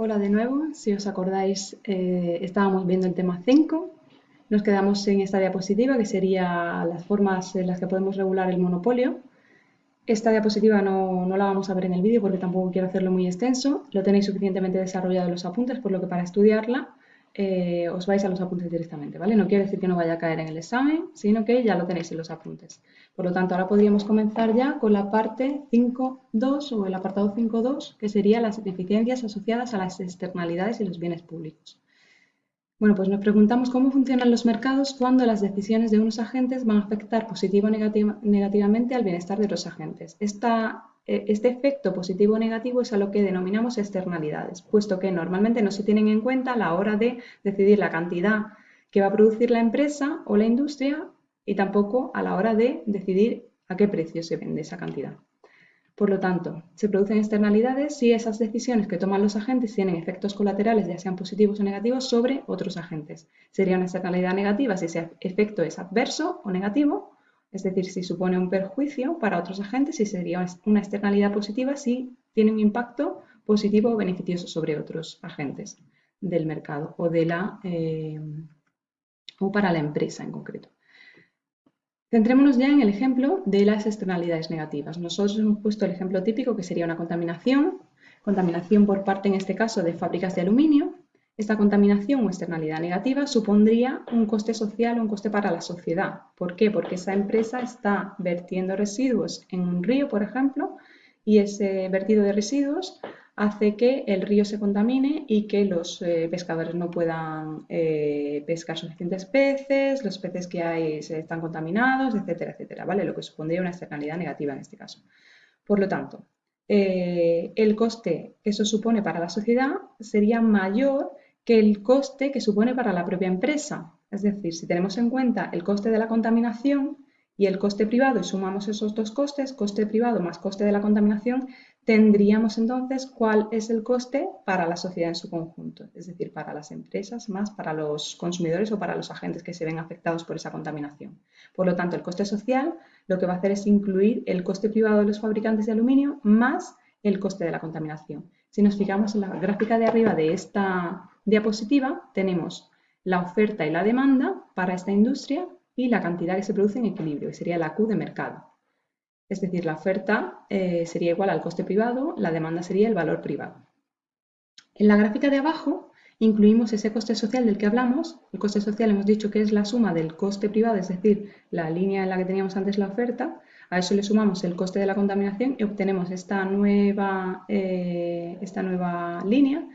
Hola de nuevo, si os acordáis eh, estábamos viendo el tema 5, nos quedamos en esta diapositiva que sería las formas en las que podemos regular el monopolio. Esta diapositiva no, no la vamos a ver en el vídeo porque tampoco quiero hacerlo muy extenso, lo tenéis suficientemente desarrollado en los apuntes, por lo que para estudiarla eh, os vais a los apuntes directamente, ¿vale? No quiere decir que no vaya a caer en el examen, sino que ya lo tenéis en los apuntes. Por lo tanto, ahora podríamos comenzar ya con la parte 5.2 o el apartado 5.2, que sería las deficiencias asociadas a las externalidades y los bienes públicos. Bueno, pues nos preguntamos cómo funcionan los mercados cuando las decisiones de unos agentes van a afectar positivo o negativamente al bienestar de los agentes. Esta este efecto positivo o negativo es a lo que denominamos externalidades, puesto que normalmente no se tienen en cuenta a la hora de decidir la cantidad que va a producir la empresa o la industria y tampoco a la hora de decidir a qué precio se vende esa cantidad. Por lo tanto, se producen externalidades si esas decisiones que toman los agentes tienen efectos colaterales, ya sean positivos o negativos, sobre otros agentes. Sería una externalidad negativa si ese efecto es adverso o negativo, es decir, si supone un perjuicio para otros agentes y sería una externalidad positiva si tiene un impacto positivo o beneficioso sobre otros agentes del mercado o, de la, eh, o para la empresa en concreto. Centrémonos ya en el ejemplo de las externalidades negativas. Nosotros hemos puesto el ejemplo típico que sería una contaminación, contaminación por parte en este caso de fábricas de aluminio, esta contaminación o externalidad negativa supondría un coste social o un coste para la sociedad. ¿Por qué? Porque esa empresa está vertiendo residuos en un río, por ejemplo, y ese vertido de residuos hace que el río se contamine y que los eh, pescadores no puedan eh, pescar suficientes peces, los peces que hay están contaminados, etcétera, etcétera, ¿vale? Lo que supondría una externalidad negativa en este caso. Por lo tanto, eh, el coste que eso supone para la sociedad sería mayor que el coste que supone para la propia empresa. Es decir, si tenemos en cuenta el coste de la contaminación y el coste privado y sumamos esos dos costes, coste privado más coste de la contaminación, tendríamos entonces cuál es el coste para la sociedad en su conjunto, es decir, para las empresas más para los consumidores o para los agentes que se ven afectados por esa contaminación. Por lo tanto, el coste social lo que va a hacer es incluir el coste privado de los fabricantes de aluminio más el coste de la contaminación. Si nos fijamos en la gráfica de arriba de esta diapositiva, tenemos la oferta y la demanda para esta industria y la cantidad que se produce en equilibrio, que sería la Q de mercado. Es decir, la oferta eh, sería igual al coste privado, la demanda sería el valor privado. En la gráfica de abajo incluimos ese coste social del que hablamos. El coste social hemos dicho que es la suma del coste privado, es decir, la línea en la que teníamos antes la oferta, a eso le sumamos el coste de la contaminación y obtenemos esta nueva, eh, esta nueva línea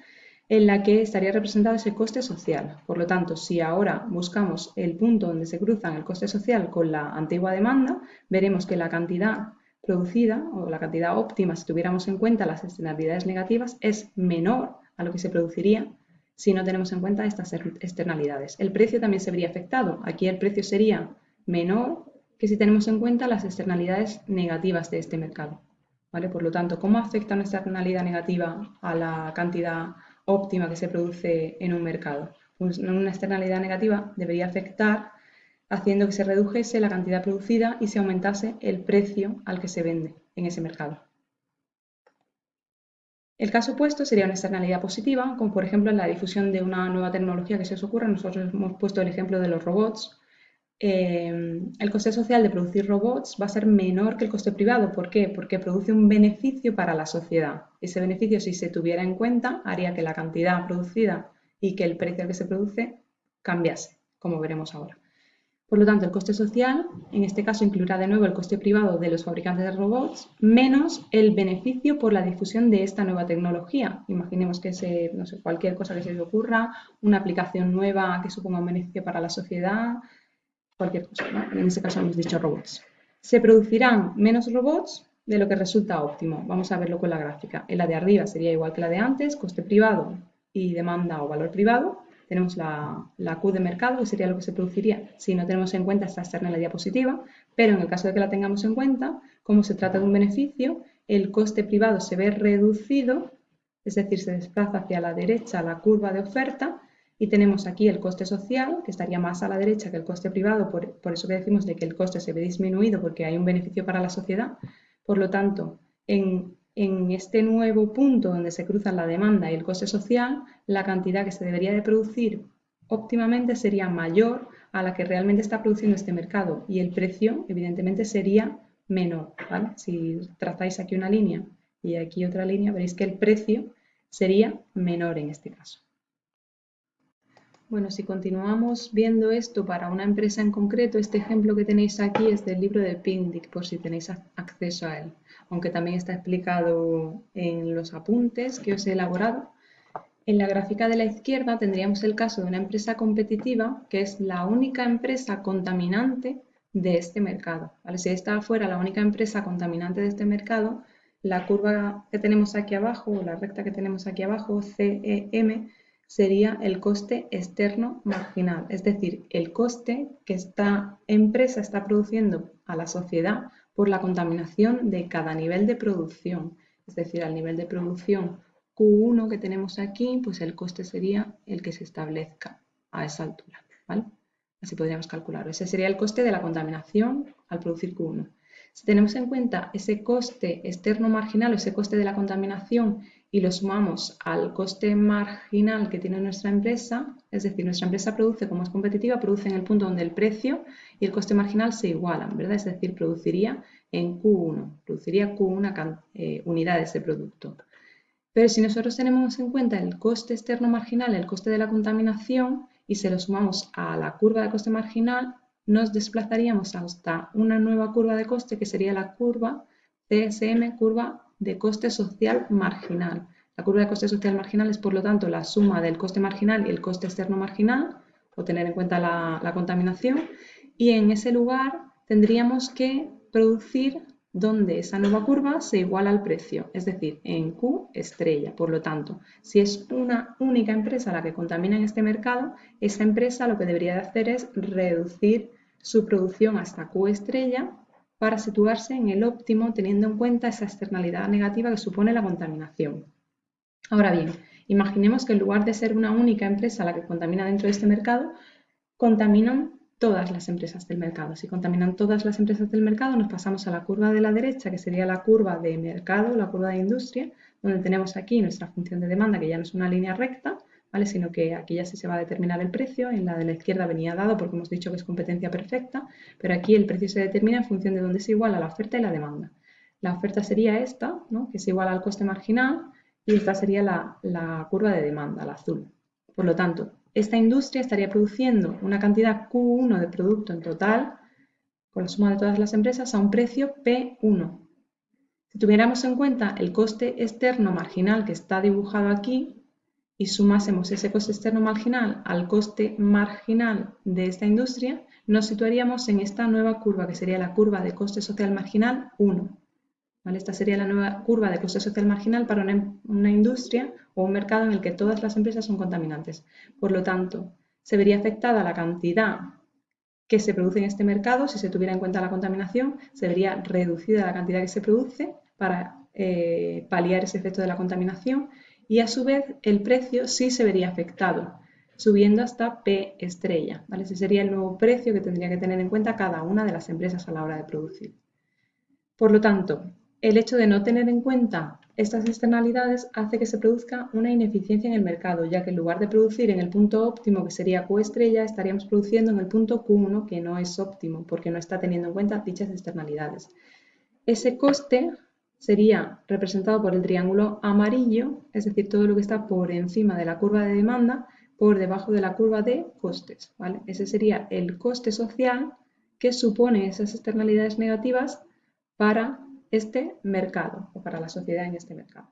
en la que estaría representado ese coste social. Por lo tanto, si ahora buscamos el punto donde se cruzan el coste social con la antigua demanda, veremos que la cantidad producida o la cantidad óptima, si tuviéramos en cuenta las externalidades negativas, es menor a lo que se produciría si no tenemos en cuenta estas externalidades. El precio también se vería afectado. Aquí el precio sería menor que si tenemos en cuenta las externalidades negativas de este mercado. ¿vale? Por lo tanto, ¿cómo afecta una externalidad negativa a la cantidad óptima que se produce en un mercado? Una externalidad negativa debería afectar haciendo que se redujese la cantidad producida y se aumentase el precio al que se vende en ese mercado. El caso opuesto sería una externalidad positiva, como por ejemplo en la difusión de una nueva tecnología que se os ocurra. Nosotros hemos puesto el ejemplo de los robots, Em, el coste social de producir robots va a ser menor que el coste privado. ¿Por qué? Porque produce un beneficio para la sociedad. Ese beneficio, si se tuviera en cuenta, haría que la cantidad producida y que el precio que se produce cambiase, como veremos ahora. Por lo tanto, el coste social, en este caso, incluirá de nuevo el coste privado de los fabricantes de robots, menos el beneficio por la difusión de esta nueva tecnología. Imaginemos que se, no sé, cualquier cosa que se les ocurra, una aplicación nueva que suponga un beneficio para la sociedad, cualquier cosa, en este caso hemos dicho robots. Se producirán menos robots de lo que resulta óptimo. Vamos a verlo con la gráfica. En la de arriba sería igual que la de antes, coste privado y demanda o valor privado. Tenemos la, la Q de mercado, que sería lo que se produciría si no tenemos en cuenta esta externa en la diapositiva, pero en el caso de que la tengamos en cuenta, como se trata de un beneficio, el coste privado se ve reducido, es decir, se desplaza hacia la derecha la curva de oferta y tenemos aquí el coste social, que estaría más a la derecha que el coste privado, por, eso que decimos de que el coste se ve disminuido porque hay un beneficio para la sociedad. Por lo tanto, en en este nuevo punto donde se cruzan la demanda y el coste social, la cantidad que se debería de producir óptimamente sería mayor a la que realmente está produciendo este mercado y el precio evidentemente sería menor. Si trazáis aquí una línea y aquí otra línea, veréis que el precio sería menor en este caso. Bueno, si continuamos viendo esto para una empresa en concreto, este ejemplo que tenéis aquí es del libro de Pindic, por si tenéis acceso a él, aunque también está explicado en los apuntes que os he elaborado. En la gráfica de la izquierda tendríamos el caso de una empresa competitiva que es la única empresa contaminante de este mercado. Si esta fuera la única empresa contaminante de este mercado, la curva que tenemos aquí abajo, o la recta que tenemos aquí abajo, CEM, sería el coste externo marginal, es decir, el coste que esta empresa está produciendo a la sociedad por la contaminación de cada nivel de producción. Es decir, al nivel de producción Q1 que tenemos aquí, pues el coste sería el que se establezca a esa altura. Así podríamos calcularlo. Ese sería el coste de la contaminación al producir Q1. Si tenemos en cuenta ese coste externo marginal o ese coste de la contaminación y lo sumamos al coste marginal que tiene nuestra empresa, es decir, nuestra empresa produce, como es competitiva, produce en el punto donde el precio y el coste marginal se igualan, ¿verdad? Es decir, produciría en Q1, produciría Q1 eh, unidades de producto. Pero si nosotros tenemos en cuenta el coste externo marginal, el coste de la contaminación, y se lo sumamos a la curva de coste marginal, nos desplazaríamos hasta una nueva curva de coste que sería la curva CSM, curva de coste social marginal. La curva de coste social marginal es, por lo tanto, la suma del coste marginal y el coste externo marginal, o tener en cuenta la, contaminación, y en ese lugar tendríamos que producir donde esa nueva curva se iguala al precio, es decir, en Q estrella. Por lo tanto, si es una única empresa la que contamina en este mercado, esa empresa lo que debería de hacer es reducir su producción hasta Q estrella para situarse en el óptimo teniendo en cuenta esa externalidad negativa que supone la contaminación. Ahora bien, imaginemos que en lugar de ser una única empresa la que contamina dentro de este mercado, contaminan todas las empresas del mercado. Si contaminan todas las empresas del mercado, nos pasamos a la curva de la derecha, que sería la curva de mercado, la curva de industria, donde tenemos aquí nuestra función de demanda, que ya no es una línea recta, sino que aquí ya sí se va a determinar el precio, en la de la izquierda venía dado porque hemos dicho que es competencia perfecta, pero aquí el precio se determina en función de dónde es igual a la oferta y la demanda. La oferta sería esta, que es igual al coste marginal, y esta sería la, la curva de demanda, la azul. Por lo tanto, esta industria estaría produciendo una cantidad Q1 de producto en total, con la suma de todas las empresas, a un precio P1. Si tuviéramos en cuenta el coste externo marginal que está dibujado aquí, y sumásemos ese coste externo marginal al coste marginal de esta industria, nos situaríamos en esta nueva curva, que sería la curva de coste social marginal 1. Esta sería la nueva curva de coste social marginal para una, una, industria o un mercado en el que todas las empresas son contaminantes. Por lo tanto, se vería afectada la cantidad que se produce en este mercado, si se tuviera en cuenta la contaminación, se vería reducida la cantidad que se produce para eh, paliar ese efecto de la contaminación y a su vez el precio sí se vería afectado, subiendo hasta P estrella. ¿vale? Ese sería el nuevo precio que tendría que tener en cuenta cada una de las empresas a la hora de producir. Por lo tanto, el hecho de no tener en cuenta estas externalidades hace que se produzca una ineficiencia en el mercado, ya que en lugar de producir en el punto óptimo, que sería Q estrella, estaríamos produciendo en el punto Q1, que no es óptimo, porque no está teniendo en cuenta dichas externalidades. Ese coste sería representado por el triángulo amarillo, es decir, todo lo que está por encima de la curva de demanda, por debajo de la curva de costes. Ese sería el coste social que supone esas externalidades negativas para este mercado o para la sociedad en este mercado.